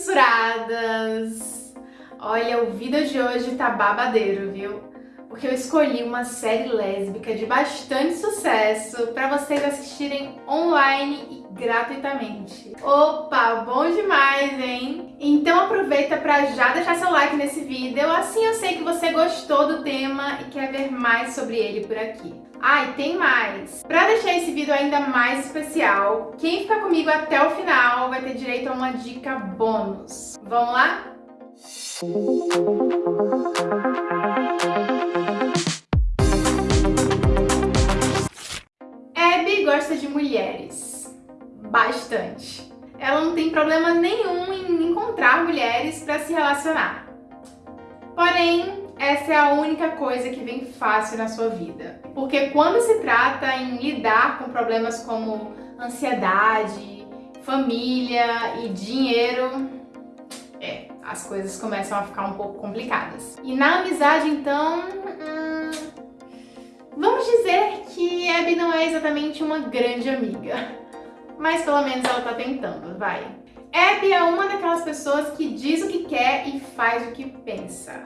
censuradas! Olha, o vídeo de hoje tá babadeiro, viu? Porque eu escolhi uma série lésbica de bastante sucesso para vocês assistirem online e gratuitamente. Opa, bom demais, hein? Então aproveita para já deixar seu like nesse vídeo, assim eu sei que você gostou do tema e quer ver mais sobre ele por aqui. Ah, e tem mais! Para deixar esse vídeo ainda mais especial, quem ficar comigo até o final vai ter direito a uma dica bônus. Vamos lá? Abby gosta de mulheres. Bastante. Ela não tem problema nenhum em encontrar mulheres para se relacionar. Porém, essa é a única coisa que vem fácil na sua vida. Porque quando se trata em lidar com problemas como ansiedade, família e dinheiro, as coisas começam a ficar um pouco complicadas. E na amizade, então, hum, vamos dizer que Abby não é exatamente uma grande amiga. Mas pelo menos ela tá tentando, vai. Abby é uma daquelas pessoas que diz o que quer e faz o que pensa.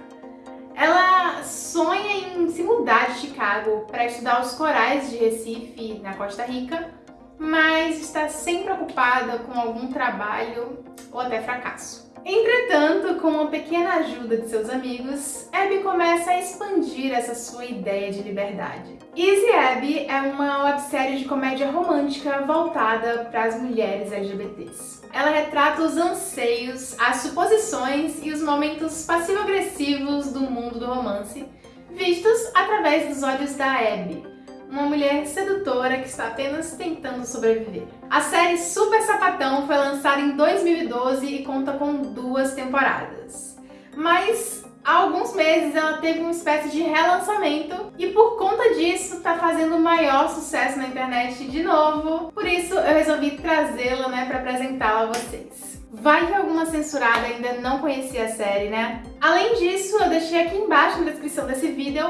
Ela sonha em se mudar de Chicago para estudar os corais de Recife, na Costa Rica, mas está sempre ocupada com algum trabalho ou até fracasso. Entretanto, com uma pequena ajuda de seus amigos, Abby começa a expandir essa sua ideia de liberdade. Easy Abby é uma websérie de comédia romântica voltada para as mulheres LGBTs. Ela retrata os anseios, as suposições e os momentos passivo-agressivos do mundo do romance, vistos através dos olhos da Abby, uma mulher sedutora que está apenas tentando sobreviver. A série Super Sapatão foi lançada em 2012 e conta com duas temporadas. Mas há alguns meses ela teve uma espécie de relançamento e por conta disso está fazendo maior sucesso na internet de novo. Por isso eu resolvi trazê-la né, para apresentá-la a vocês. Vai que alguma censurada ainda não conhecia a série, né? Além disso, eu deixei aqui embaixo na descrição desse vídeo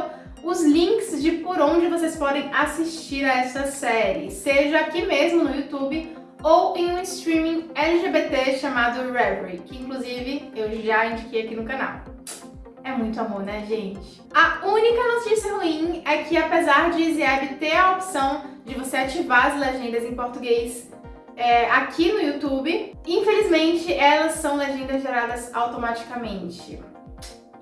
os links de por onde vocês podem assistir a essa série, seja aqui mesmo no YouTube ou em um streaming LGBT chamado Reverie, que inclusive eu já indiquei aqui no canal. É muito amor, né, gente? A única notícia ruim é que apesar de EasyAb ter a opção de você ativar as legendas em português é, aqui no YouTube, infelizmente elas são legendas geradas automaticamente.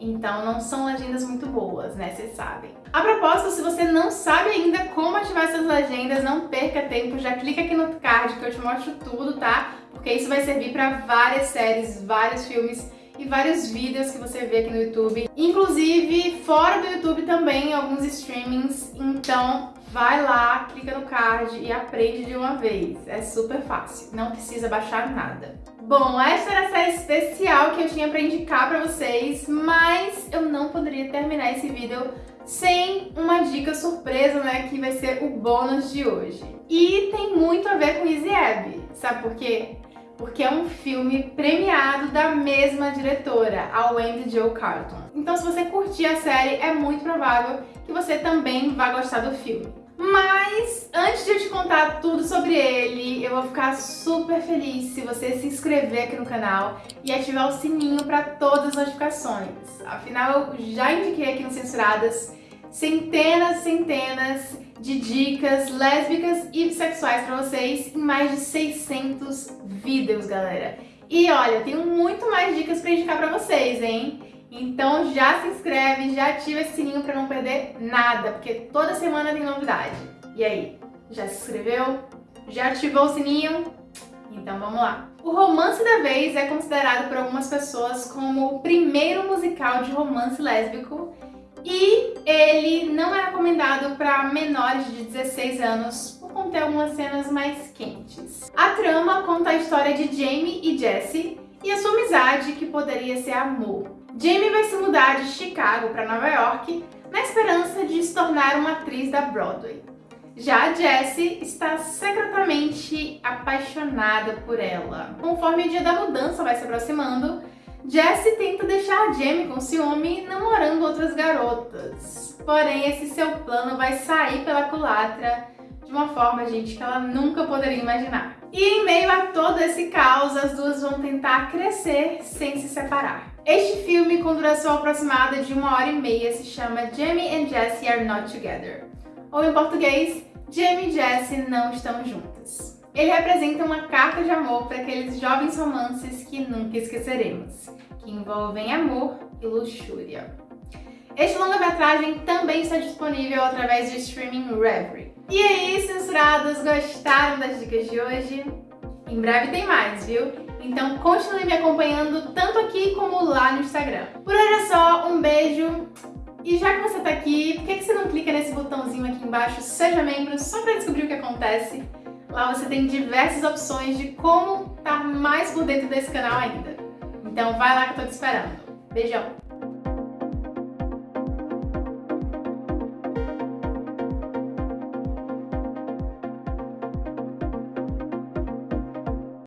Então não são legendas muito boas, né? Vocês sabem. A propósito, se você não sabe ainda como ativar essas legendas, não perca tempo, já clica aqui no card que eu te mostro tudo, tá? Porque isso vai servir para várias séries, vários filmes e vários vídeos que você vê aqui no YouTube. Inclusive, fora do YouTube também, alguns streamings. Então, vai lá, clica no card e aprende de uma vez. É super fácil, não precisa baixar nada. Bom, essa era a série especial que eu tinha para indicar para vocês, mas eu não poderia terminar esse vídeo sem uma dica surpresa, né, que vai ser o bônus de hoje. E tem muito a ver com Easy Abby, sabe por quê? Porque é um filme premiado da mesma diretora, a Wendy Jo Carlton. Então se você curtir a série, é muito provável que você também vá gostar do filme. Mas antes de eu te contar tudo sobre ele, eu vou ficar super feliz se você se inscrever aqui no canal e ativar o sininho para todas as notificações. Afinal, eu já indiquei aqui no Censuradas centenas centenas de dicas lésbicas e bissexuais para vocês em mais de 600 vídeos, galera. E olha, tenho muito mais dicas para indicar para vocês, hein? Então já se inscreve, já ativa esse sininho para não perder nada, porque toda semana tem novidade. E aí, já se inscreveu? Já ativou o sininho? Então vamos lá. O Romance da Vez é considerado por algumas pessoas como o primeiro musical de romance lésbico e ele não é recomendado para menores de 16 anos por conter algumas cenas mais quentes. A trama conta a história de Jamie e Jesse e a sua amizade que poderia ser amor. Jamie vai se mudar de Chicago para Nova York na esperança de se tornar uma atriz da Broadway. Já a Jessie está secretamente apaixonada por ela. Conforme o dia da mudança vai se aproximando, Jessie tenta deixar Jamie com ciúme namorando outras garotas. Porém, esse seu plano vai sair pela culatra de uma forma, gente, que ela nunca poderia imaginar. E em meio a todo esse caos, as duas vão tentar crescer sem se separar. Este filme, com duração aproximada de uma hora e meia, se chama Jamie and Jessie Are Not Together. Ou em português, Jamie e Jessie não estão juntas. Ele representa uma carta de amor para aqueles jovens romances que nunca esqueceremos, que envolvem amor e luxúria. Este longa-metragem também está disponível através do streaming Reverie. E aí, censurados, gostaram das dicas de hoje? Em breve tem mais, viu? Então continue me acompanhando tanto aqui como lá no Instagram. Por hoje é só, um beijo e já que você tá aqui, por que você não clica nesse botãozinho aqui embaixo, seja membro, só para descobrir o que acontece? Lá você tem diversas opções de como estar tá mais por dentro desse canal ainda. Então vai lá que eu tô te esperando. Beijão!